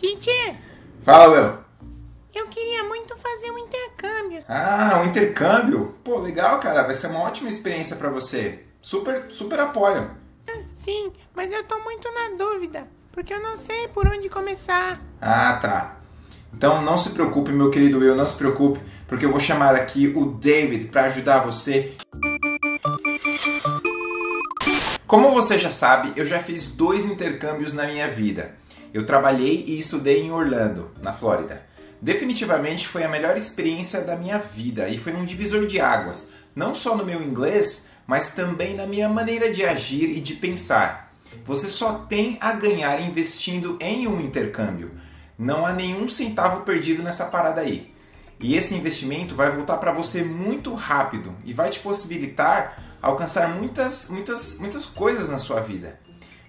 Teacher, Fala, Will. eu queria muito fazer um intercâmbio. Ah, um intercâmbio? Pô, legal, cara. Vai ser uma ótima experiência pra você. Super, super apoio. Sim, mas eu tô muito na dúvida, porque eu não sei por onde começar. Ah, tá. Então não se preocupe, meu querido Will, não se preocupe, porque eu vou chamar aqui o David para ajudar você. Como você já sabe, eu já fiz dois intercâmbios na minha vida. Eu trabalhei e estudei em Orlando, na Flórida. Definitivamente foi a melhor experiência da minha vida e foi um divisor de águas, não só no meu inglês, mas também na minha maneira de agir e de pensar. Você só tem a ganhar investindo em um intercâmbio. Não há nenhum centavo perdido nessa parada aí. E esse investimento vai voltar para você muito rápido e vai te possibilitar alcançar muitas, muitas, muitas coisas na sua vida.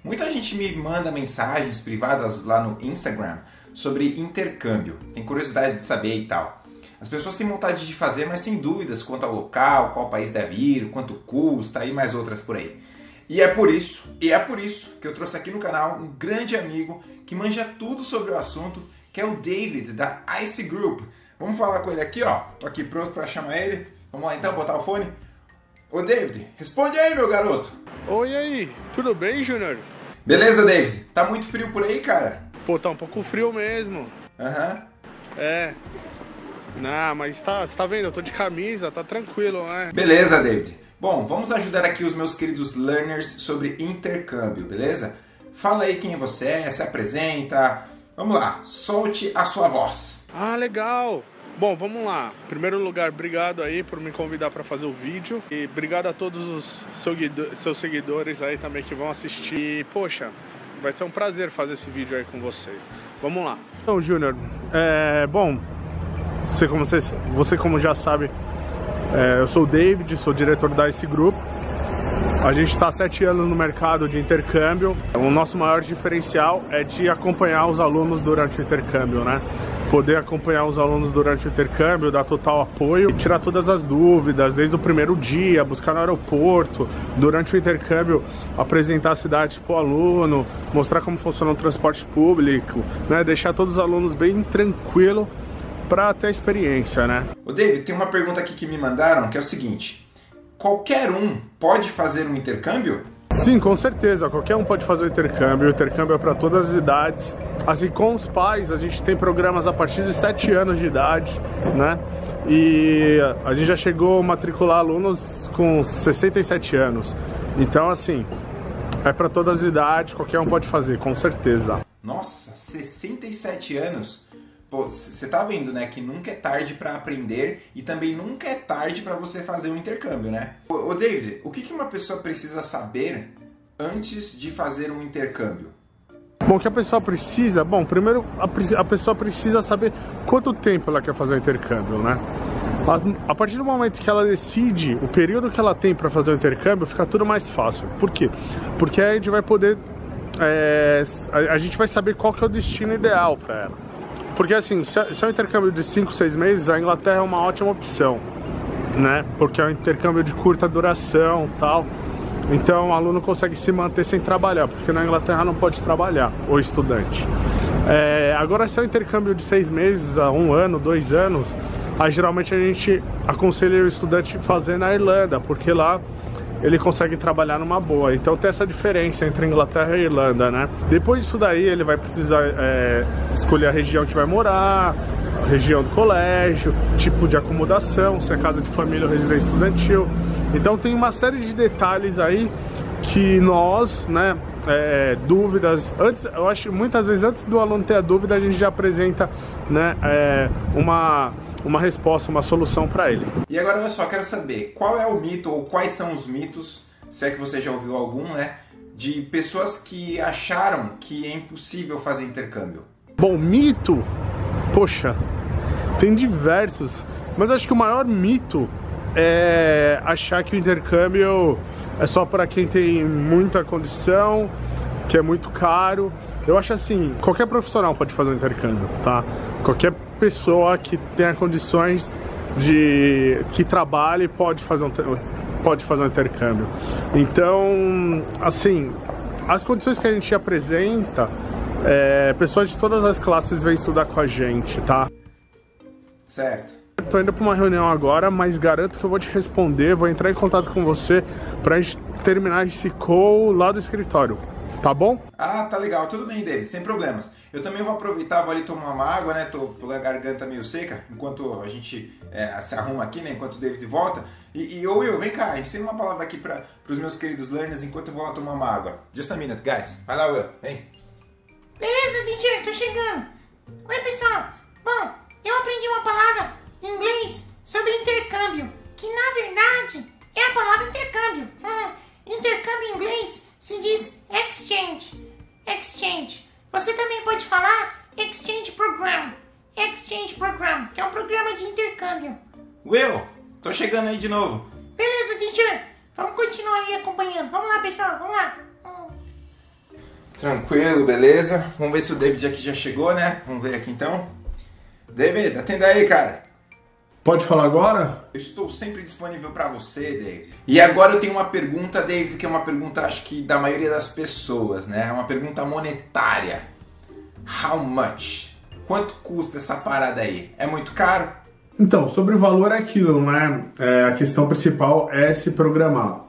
Muita gente me manda mensagens privadas lá no Instagram sobre intercâmbio, tem curiosidade de saber e tal. As pessoas têm vontade de fazer, mas têm dúvidas quanto ao local, qual país deve ir, quanto custa e mais outras por aí. E é por isso, e é por isso que eu trouxe aqui no canal um grande amigo que manja tudo sobre o assunto, que é o David da Ice Group. Vamos falar com ele aqui, ó. Tô aqui pronto para chamar ele. Vamos lá então, botar o fone. Ô David, responde aí, meu garoto. Oi aí, tudo bem, Júnior? Beleza, David? Tá muito frio por aí, cara? Pô, tá um pouco frio mesmo. Aham. É. Não, mas tá, você tá vendo? Eu tô de camisa, tá tranquilo, né? Beleza, David. Bom, vamos ajudar aqui os meus queridos learners sobre intercâmbio, beleza? Fala aí quem você é, se apresenta. Vamos lá, solte a sua voz. Ah, legal. Bom, vamos lá. Em primeiro lugar, obrigado aí por me convidar para fazer o vídeo. E obrigado a todos os seus seguidores aí também que vão assistir. E, poxa, vai ser um prazer fazer esse vídeo aí com vocês. Vamos lá. Então, Júnior, é, bom, você como, você, você como já sabe, é, eu sou o David, sou diretor da Ice Group. A gente está há sete anos no mercado de intercâmbio. O nosso maior diferencial é de acompanhar os alunos durante o intercâmbio, né? Poder acompanhar os alunos durante o intercâmbio, dar total apoio e tirar todas as dúvidas, desde o primeiro dia, buscar no aeroporto, durante o intercâmbio, apresentar a cidade para o aluno, mostrar como funciona o transporte público, né? Deixar todos os alunos bem tranquilo para ter a experiência, né? Ô David, tem uma pergunta aqui que me mandaram que é o seguinte: qualquer um pode fazer um intercâmbio? Sim, com certeza. Qualquer um pode fazer o intercâmbio. O intercâmbio é para todas as idades. Assim, com os pais, a gente tem programas a partir de 7 anos de idade, né? E a gente já chegou a matricular alunos com 67 anos. Então, assim, é para todas as idades, qualquer um pode fazer, com certeza. Nossa, 67 anos. Você tá vendo, né, que nunca é tarde para aprender e também nunca é tarde para você fazer um intercâmbio, né? Ô, David, o que, que uma pessoa precisa saber antes de fazer um intercâmbio? Bom, o que a pessoa precisa? Bom, primeiro a, a pessoa precisa saber quanto tempo ela quer fazer o intercâmbio, né? A, a partir do momento que ela decide o período que ela tem para fazer o intercâmbio, fica tudo mais fácil. Por quê? Porque aí a gente vai poder. é, a, a gente vai saber qual que é o destino ideal para ela. Porque assim, se é, se é um intercâmbio de 5, 6 meses, a Inglaterra é uma ótima opção, né? Porque é um intercâmbio de curta duração tal. Então o aluno consegue se manter sem trabalhar, porque na Inglaterra não pode trabalhar, o estudante. É, agora, se é um intercâmbio de seis meses a um ano, dois anos, aí geralmente a gente aconselha o estudante fazer na Irlanda, porque lá ele consegue trabalhar numa boa. Então tem essa diferença entre Inglaterra e Irlanda, né? Depois disso daí ele vai precisar é, escolher a região que vai morar, região do colégio, tipo de acomodação, se é casa de família ou residência estudantil. Então tem uma série de detalhes aí que nós, né, é, dúvidas, antes, eu acho que muitas vezes antes do aluno ter a dúvida a gente já apresenta, né, é, uma uma resposta, uma solução para ele. E agora, olha só, quero saber qual é o mito ou quais são os mitos, se é que você já ouviu algum, né, de pessoas que acharam que é impossível fazer intercâmbio. Bom, mito, poxa, tem diversos, mas acho que o maior mito é achar que o intercâmbio é só para quem tem muita condição, que é muito caro. Eu acho assim, qualquer profissional pode fazer um intercâmbio, tá? Qualquer pessoa que tenha condições de que trabalhe pode fazer um pode fazer um intercâmbio. Então, assim, as condições que a gente apresenta É, pessoas de todas as classes vêm estudar com a gente, tá? Certo. Tô indo para uma reunião agora, mas garanto que eu vou te responder, vou entrar em contato com você pra gente terminar esse call lá do escritório. Tá bom? Ah, tá legal. Tudo bem, David, sem problemas. Eu também vou aproveitar, vou ali tomar uma água, né? Tô com a garganta meio seca, enquanto a gente é, se arruma aqui, né? Enquanto o David volta. E, e ô Will, vem cá, ensina uma palavra aqui para os meus queridos learners enquanto eu vou lá tomar uma água. Just a minute, guys. Vai lá, Will, vem. Beleza, teacher, tô chegando. Oi, pessoal. Bom, eu aprendi uma palavra inglês sobre intercâmbio, que na verdade é a palavra intercâmbio. Hum, intercâmbio em inglês se diz exchange. Exchange. Você também pode falar exchange program. Exchange program, que é um programa de intercâmbio. Will, tô chegando aí de novo. Beleza, teacher. Vamos continuar aí acompanhando. Vamos lá, pessoal, vamos lá. Hum. Tranquilo, beleza. Vamos ver se o David aqui já chegou, né? Vamos ver aqui então. David, atenda aí, cara. Pode falar agora? Eu estou sempre disponível para você, David. E agora eu tenho uma pergunta, David, que é uma pergunta, acho que da maioria das pessoas, né? É uma pergunta monetária. How much? Quanto custa essa parada aí? É muito caro? Então, sobre o valor é aquilo, né? É, a questão principal é se programar.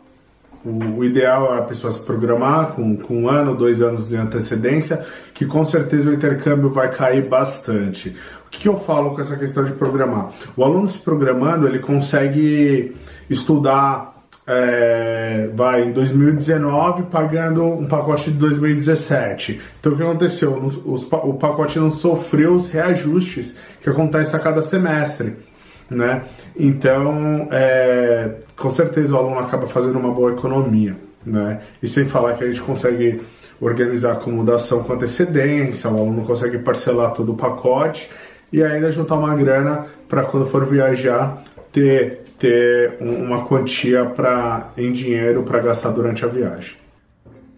O, ideal é a pessoa se programar com, com um ano, dois anos de antecedência, que com certeza o intercâmbio vai cair bastante. O que, eu falo com essa questão de programar? O aluno se programando, ele consegue estudar é, vai em 2019 pagando um pacote de 2017. Então o que aconteceu? O pacote não sofreu os reajustes que acontecem a cada semestre. Né? Então, é, com certeza o aluno acaba fazendo uma boa economia. Né? E sem falar que a gente consegue organizar a acomodação com antecedência, o aluno consegue parcelar todo o pacote e ainda juntar uma grana para quando for viajar ter, ter uma quantia pra, em dinheiro para gastar durante a viagem.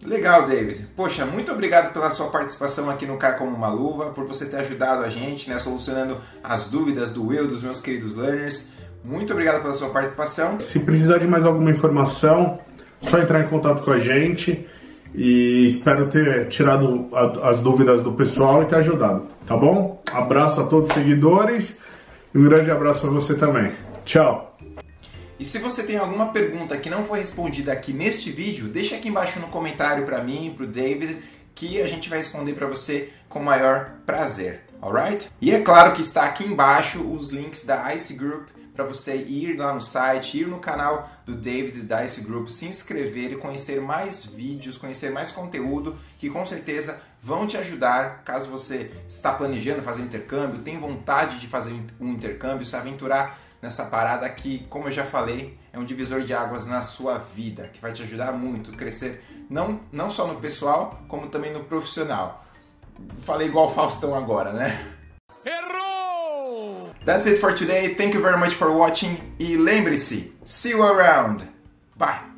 Legal, David. Poxa, muito obrigado pela sua participação aqui no Car Como Uma Luva, por você ter ajudado a gente, né, solucionando as dúvidas do eu, dos meus queridos learners. Muito obrigado pela sua participação. Se precisar de mais alguma informação, só entrar em contato com a gente e espero ter tirado as dúvidas do pessoal e ter ajudado, tá bom? Abraço a todos os seguidores e um grande abraço a você também. Tchau! E se você tem alguma pergunta que não foi respondida aqui neste vídeo, deixa aqui embaixo no comentário para mim, para o David, que a gente vai responder para você com o maior prazer, alright? E é claro que está aqui embaixo os links da Ice Group para você ir lá no site, ir no canal do David da Ice Group, se inscrever e conhecer mais vídeos, conhecer mais conteúdo que com certeza vão te ajudar caso você está planejando fazer intercâmbio, tem vontade de fazer um intercâmbio, se aventurar nessa parada que, como eu já falei, é um divisor de águas na sua vida, que vai te ajudar muito a crescer não, não só no pessoal, como também no profissional. Falei igual o Faustão agora, né? That's it for today. Thank you very much for watching. E lembre-se, see you around. Bye.